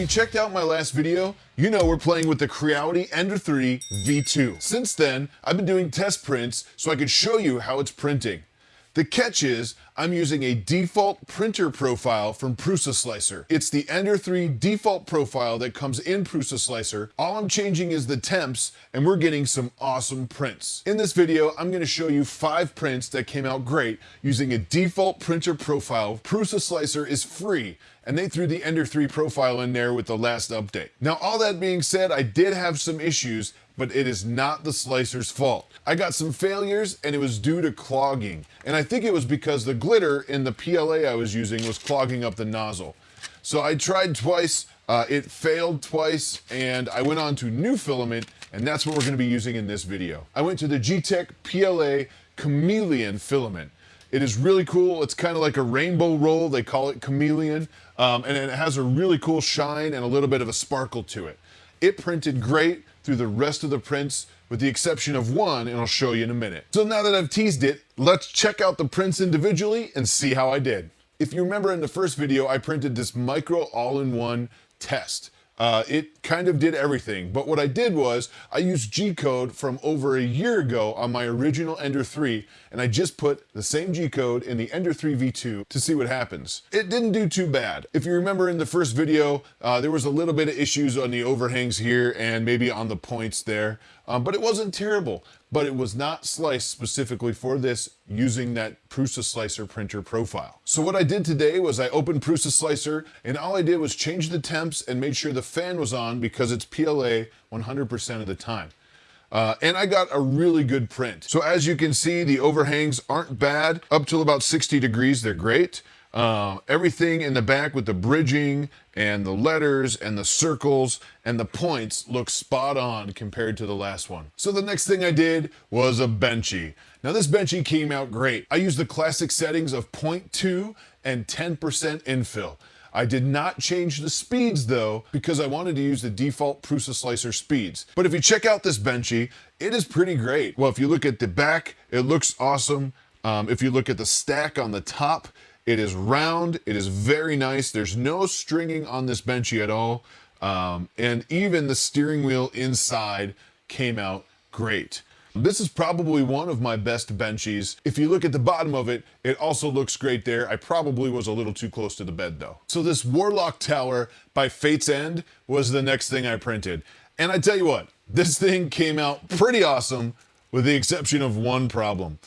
you checked out my last video, you know we're playing with the Creality Ender 3 V2. Since then, I've been doing test prints so I could show you how it's printing. The catch is, I'm using a default printer profile from Prusa Slicer. It's the Ender 3 default profile that comes in Prusa Slicer. All I'm changing is the temps, and we're getting some awesome prints. In this video, I'm gonna show you five prints that came out great using a default printer profile. Prusa Slicer is free, and they threw the Ender 3 profile in there with the last update. Now, all that being said, I did have some issues but it is not the slicer's fault. I got some failures and it was due to clogging. And I think it was because the glitter in the PLA I was using was clogging up the nozzle. So I tried twice, uh, it failed twice, and I went on to new filament, and that's what we're gonna be using in this video. I went to the Gtech PLA Chameleon filament. It is really cool. It's kind of like a rainbow roll. They call it chameleon. Um, and it has a really cool shine and a little bit of a sparkle to it. It printed great through the rest of the prints with the exception of one, and I'll show you in a minute. So now that I've teased it, let's check out the prints individually and see how I did. If you remember in the first video, I printed this micro all-in-one test. Uh, it kind of did everything, but what I did was I used G-code from over a year ago on my original Ender 3, and I just put the same G-code in the Ender 3 V2 to see what happens. It didn't do too bad. If you remember in the first video, uh, there was a little bit of issues on the overhangs here and maybe on the points there, um, but it wasn't terrible but it was not sliced specifically for this using that Prusa Slicer printer profile. So what I did today was I opened Prusa Slicer and all I did was change the temps and made sure the fan was on because it's PLA 100% of the time. Uh, and I got a really good print. So as you can see, the overhangs aren't bad. Up till about 60 degrees, they're great. Uh, everything in the back with the bridging and the letters and the circles and the points looks spot on compared to the last one. So the next thing I did was a Benchy. Now this Benchy came out great. I used the classic settings of 0.2 and 10% infill. I did not change the speeds though, because I wanted to use the default Prusa Slicer speeds. But if you check out this Benchy, it is pretty great. Well, if you look at the back, it looks awesome. Um, if you look at the stack on the top, it is round. It is very nice. There's no stringing on this Benchy at all. Um, and even the steering wheel inside came out great. This is probably one of my best benchies. If you look at the bottom of it, it also looks great there. I probably was a little too close to the bed though. So this Warlock Tower by Fate's End was the next thing I printed. And I tell you what, this thing came out pretty awesome with the exception of one problem.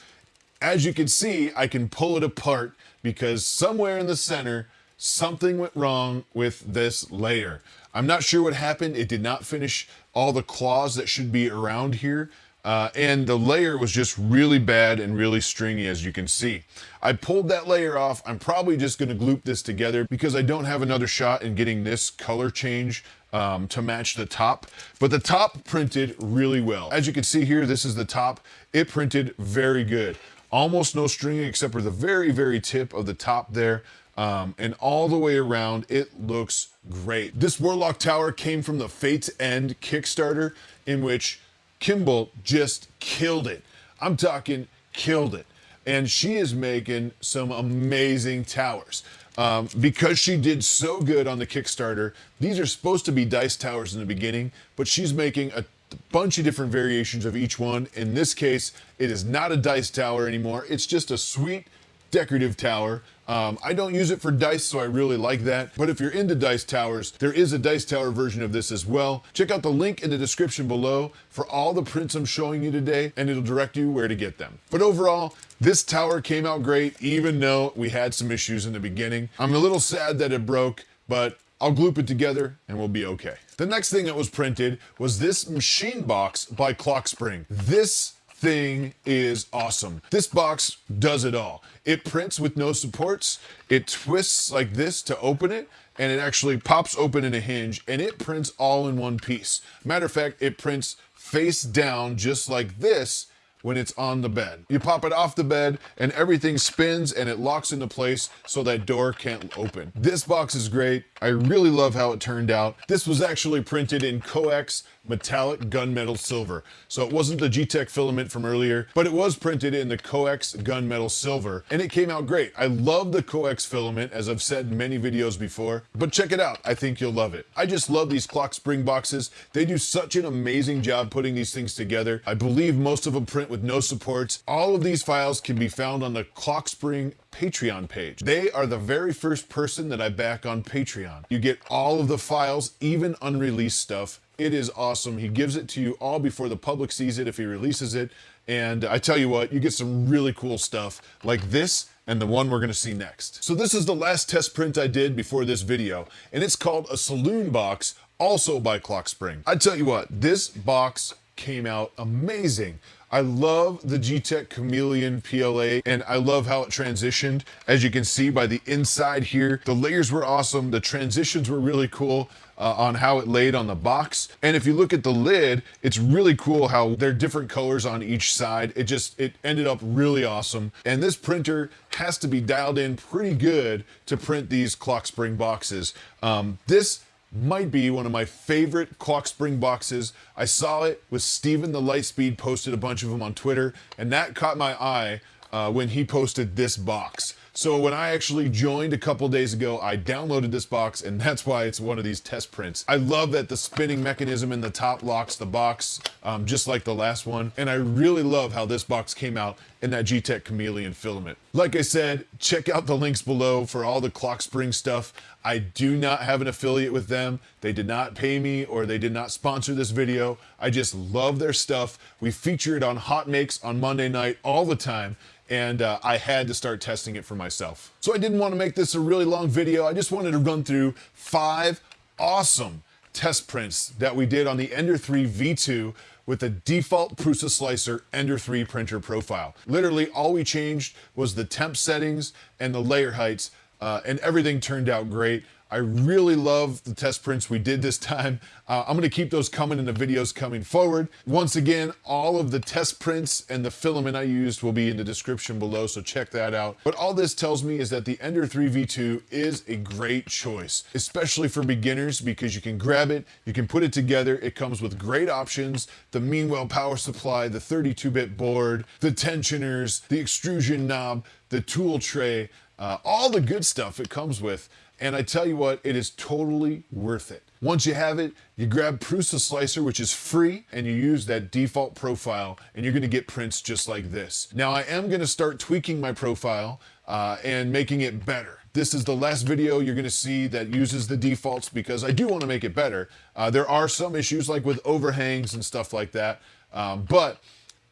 As you can see, I can pull it apart because somewhere in the center, something went wrong with this layer. I'm not sure what happened. It did not finish all the claws that should be around here. Uh, and the layer was just really bad and really stringy as you can see. I pulled that layer off. I'm probably just gonna gloop this together because I don't have another shot in getting this color change um, to match the top, but the top printed really well. As you can see here, this is the top. It printed very good almost no stringing except for the very, very tip of the top there. Um, and all the way around, it looks great. This Warlock Tower came from the Fate's End Kickstarter in which Kimball just killed it. I'm talking killed it. And she is making some amazing towers. Um, because she did so good on the Kickstarter, these are supposed to be dice towers in the beginning, but she's making a bunch of different variations of each one. In this case, it is not a dice tower anymore. It's just a sweet decorative tower. Um, I don't use it for dice, so I really like that. But if you're into dice towers, there is a dice tower version of this as well. Check out the link in the description below for all the prints I'm showing you today, and it'll direct you where to get them. But overall, this tower came out great, even though we had some issues in the beginning. I'm a little sad that it broke, but I'll gloop it together and we'll be okay. The next thing that was printed was this machine box by Clockspring. This thing is awesome. This box does it all. It prints with no supports. It twists like this to open it and it actually pops open in a hinge and it prints all in one piece. Matter of fact, it prints face down just like this when it's on the bed. You pop it off the bed and everything spins and it locks into place so that door can't open. This box is great. I really love how it turned out. This was actually printed in Coex metallic gunmetal silver. So it wasn't the G-Tech filament from earlier, but it was printed in the Coex gunmetal silver and it came out great. I love the Coex filament as I've said in many videos before, but check it out. I think you'll love it. I just love these Clockspring boxes. They do such an amazing job putting these things together. I believe most of them print with no supports. All of these files can be found on the Clockspring Patreon page. They are the very first person that I back on Patreon. You get all of the files, even unreleased stuff. It is awesome. He gives it to you all before the public sees it if he releases it. And I tell you what, you get some really cool stuff like this and the one we're gonna see next. So this is the last test print I did before this video, and it's called a saloon box, also by Clockspring. I tell you what, this box came out amazing. I love the G-Tech Chameleon PLA and I love how it transitioned. As you can see by the inside here, the layers were awesome. The transitions were really cool. Uh, on how it laid on the box. And if you look at the lid, it's really cool how they're different colors on each side. It just, it ended up really awesome. And this printer has to be dialed in pretty good to print these Clockspring boxes. Um, this might be one of my favorite Clockspring boxes. I saw it with Steven the Lightspeed posted a bunch of them on Twitter and that caught my eye uh, when he posted this box. So when I actually joined a couple days ago, I downloaded this box and that's why it's one of these test prints. I love that the spinning mechanism in the top locks the box, um, just like the last one. And I really love how this box came out in that G-Tech Chameleon filament. Like I said, check out the links below for all the Clockspring stuff. I do not have an affiliate with them. They did not pay me or they did not sponsor this video. I just love their stuff. We feature it on Hot Makes on Monday night all the time and uh, I had to start testing it for myself. So I didn't want to make this a really long video. I just wanted to run through five awesome test prints that we did on the Ender 3 V2 with the default Prusa Slicer Ender 3 printer profile. Literally all we changed was the temp settings and the layer heights uh, and everything turned out great. I really love the test prints we did this time. Uh, I'm gonna keep those coming in the videos coming forward. Once again, all of the test prints and the filament I used will be in the description below, so check that out. But all this tells me is that the Ender 3 V2 is a great choice, especially for beginners because you can grab it, you can put it together, it comes with great options, the Meanwell power supply, the 32-bit board, the tensioners, the extrusion knob, the tool tray, uh, all the good stuff it comes with. And I tell you what, it is totally worth it. Once you have it, you grab Prusa Slicer, which is free, and you use that default profile, and you're gonna get prints just like this. Now, I am gonna start tweaking my profile uh, and making it better. This is the last video you're gonna see that uses the defaults because I do wanna make it better. Uh, there are some issues like with overhangs and stuff like that, um, but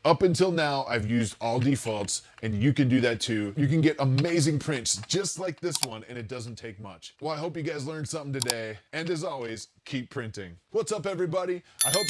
up until now, I've used all defaults and you can do that too. You can get amazing prints just like this one and it doesn't take much. Well, I hope you guys learned something today. And as always, keep printing. What's up everybody? I hope you